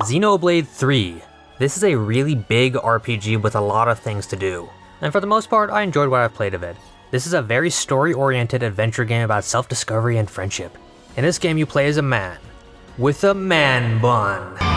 Xenoblade 3. This is a really big RPG with a lot of things to do. And for the most part, I enjoyed what I've played of it. This is a very story-oriented adventure game about self-discovery and friendship. In this game you play as a man, with a man bun.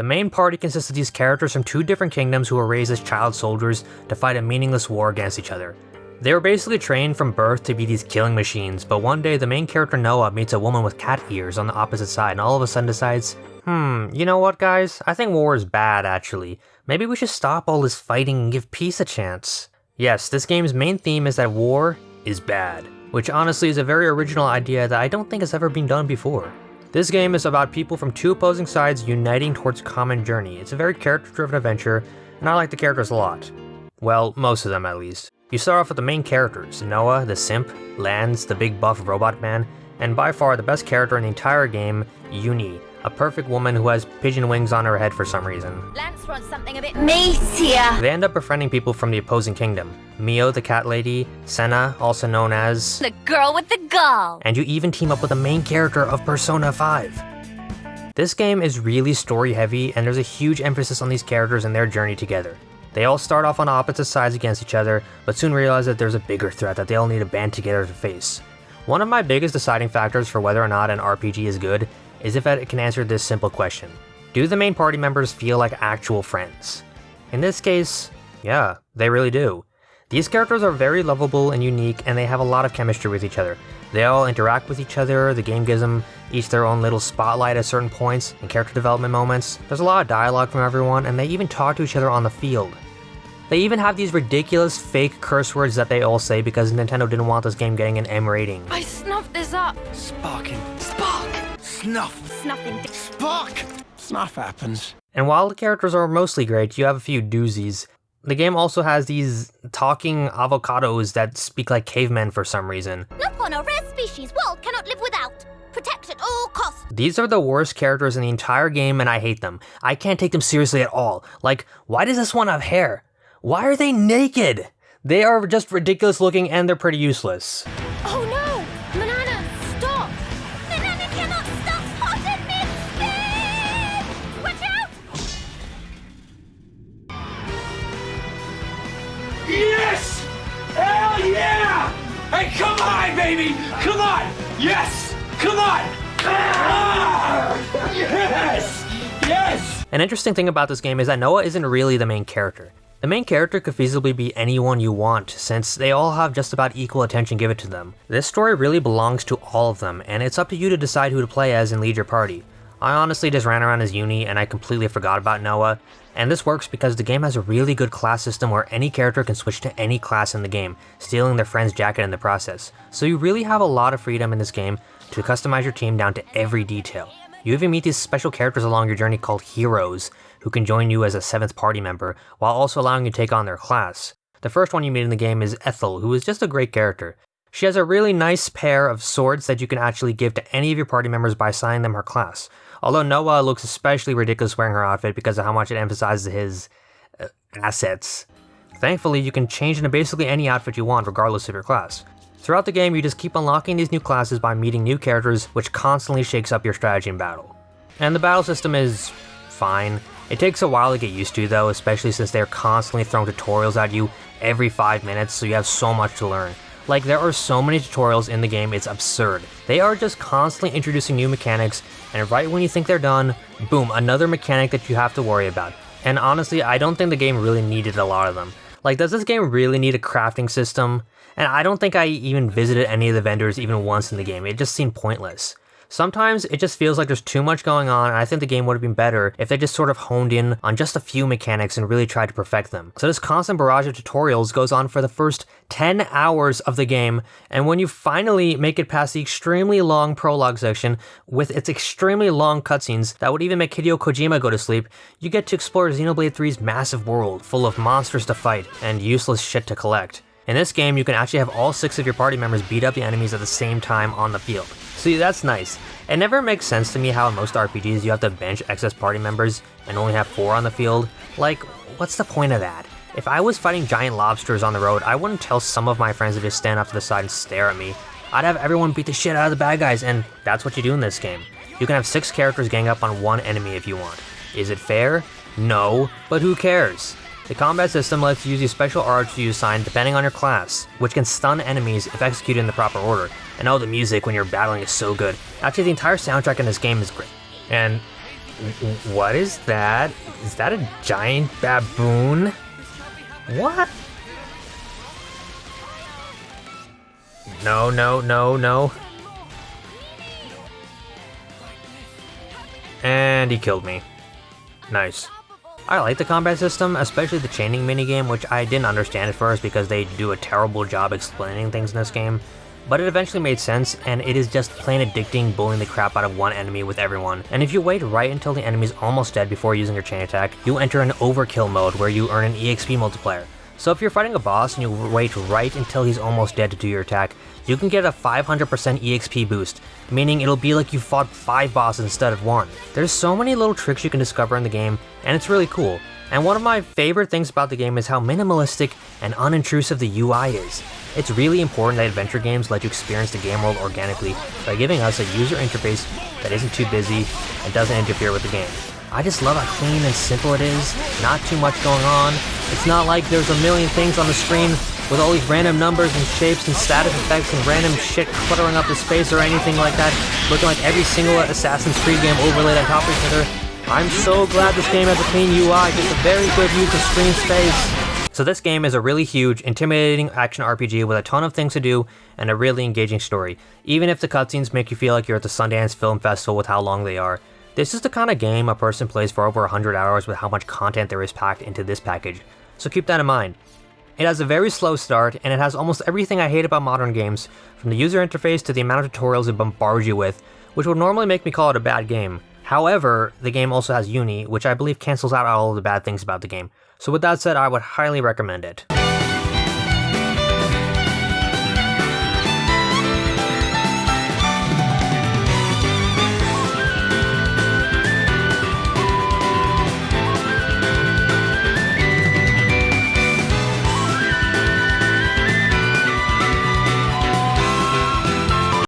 The main party consists of these characters from two different kingdoms who were raised as child soldiers to fight a meaningless war against each other. They were basically trained from birth to be these killing machines, but one day the main character Noah meets a woman with cat ears on the opposite side and all of a sudden decides, hmm, you know what guys, I think war is bad actually. Maybe we should stop all this fighting and give peace a chance. Yes, this game's main theme is that war is bad, which honestly is a very original idea that I don't think has ever been done before. This game is about people from two opposing sides uniting towards a common journey. It's a very character-driven adventure, and I like the characters a lot. Well, most of them at least. You start off with the main characters, Noah, the simp, Lanz, the big buff robot man, and by far the best character in the entire game, Eunie, a perfect woman who has pigeon wings on her head for some reason. Lanz wants something a bit meatier. They end up befriending people from the opposing kingdom. Mio the cat lady, Sena, also known as... The girl with the gall. And you even team up with the main character of Persona 5. This game is really story heavy and there's a huge emphasis on these characters and their journey together. They all start off on opposite sides against each other, but soon realize that there's a bigger threat that they all need to band together to face. One of my biggest deciding factors for whether or not an RPG is good is if it can answer this simple question. Do the main party members feel like actual friends? In this case, yeah, they really do. These characters are very lovable and unique and they have a lot of chemistry with each other. They all interact with each other, the game gives them each their own little spotlight at certain points and character development moments. There's a lot of dialogue from everyone and they even talk to each other on the field. They even have these ridiculous fake curse words that they all say because Nintendo didn't want this game getting an M rating. I snuffed this up. Sparking. Spark! Snuff! Snuffing. Spark! Snuff happens. And while the characters are mostly great, you have a few doozies. The game also has these talking avocados that speak like cavemen for some reason. Nopon, a rare species world cannot live without. Protect at all costs. These are the worst characters in the entire game and I hate them. I can't take them seriously at all. Like, why does this one have hair? Why are they naked? They are just ridiculous looking and they're pretty useless. Yes! Come on! Ah! Yes! Yes! An interesting thing about this game is that Noah isn't really the main character. The main character could feasibly be anyone you want, since they all have just about equal attention given to them. This story really belongs to all of them, and it's up to you to decide who to play as and lead your party. I honestly just ran around as Eunie and I completely forgot about Noah, and this works because the game has a really good class system where any character can switch to any class in the game, stealing their friend's jacket in the process. So you really have a lot of freedom in this game to customize your team down to every detail. You even meet these special characters along your journey called heroes, who can join you as a 7th party member, while also allowing you to take on their class. The first one you meet in the game is Ethel, who is just a great character. She has a really nice pair of swords that you can actually give to any of your party members by assigning them her class. Although Noah looks especially ridiculous wearing her outfit because of how much it emphasizes his uh, assets. Thankfully, you can change into basically any outfit you want regardless of your class. Throughout the game, you just keep unlocking these new classes by meeting new characters, which constantly shakes up your strategy in battle. And the battle system is fine. It takes a while to get used to though, especially since they're constantly throwing tutorials at you every 5 minutes, so you have so much to learn. Like, there are so many tutorials in the game, it's absurd. They are just constantly introducing new mechanics, and right when you think they're done, boom, another mechanic that you have to worry about. And honestly, I don't think the game really needed a lot of them. Like, does this game really need a crafting system? And I don't think I even visited any of the vendors even once in the game, it just seemed pointless. Sometimes it just feels like there's too much going on and I think the game would have been better if they just sort of honed in on just a few mechanics and really tried to perfect them. So this constant barrage of tutorials goes on for the first 10 hours of the game and when you finally make it past the extremely long prologue section with its extremely long cutscenes that would even make Hideo Kojima go to sleep, you get to explore Xenoblade 3's massive world full of monsters to fight and useless shit to collect. In this game, you can actually have all six of your party members beat up the enemies at the same time on the field. See, that's nice. It never makes sense to me how in most RPGs you have to bench excess party members and only have four on the field. Like, what's the point of that? If I was fighting giant lobsters on the road, I wouldn't tell some of my friends to just stand off to the side and stare at me. I'd have everyone beat the shit out of the bad guys, and that's what you do in this game. You can have six characters gang up on one enemy if you want. Is it fair? No, but who cares? The combat system lets you use these special arts you assign depending on your class, which can stun enemies if executed in the proper order. And oh, the music when you're battling is so good. Actually, the entire soundtrack in this game is great. And what is that? Is that a giant baboon? What? No, no, no, no. And he killed me. Nice. I like the combat system, especially the chaining minigame, which I didn't understand at first because they do a terrible job explaining things in this game, but it eventually made sense, and it is just plain addicting bullying the crap out of one enemy with everyone. And if you wait right until the enemy's almost dead before using your chain attack, you enter an overkill mode where you earn an EXP multiplier. So if you're fighting a boss and you wait right until he's almost dead to do your attack, you can get a 500% EXP boost, meaning it'll be like you fought 5 bosses instead of 1. There's so many little tricks you can discover in the game, and it's really cool. And one of my favorite things about the game is how minimalistic and unintrusive the UI is. It's really important that adventure games let you experience the game world organically by giving us a user interface that isn't too busy and doesn't interfere with the game. I just love how clean and simple it is, not too much going on. It's not like there's a million things on the screen with all these random numbers and shapes and status effects and random shit cluttering up the space or anything like that, looking like every single Assassin's Creed game overlaid on top of each other. I'm so glad this game has a clean UI, just a very good use of screen space. So this game is a really huge, intimidating action RPG with a ton of things to do and a really engaging story, even if the cutscenes make you feel like you're at the Sundance Film Festival with how long they are. This is the kind of game a person plays for over 100 hours with how much content there is packed into this package, so keep that in mind. It has a very slow start, and it has almost everything I hate about modern games, from the user interface to the amount of tutorials it bombards you with, which would normally make me call it a bad game. However, the game also has Eunie, which I believe cancels out all of the bad things about the game, so with that said, I would highly recommend it.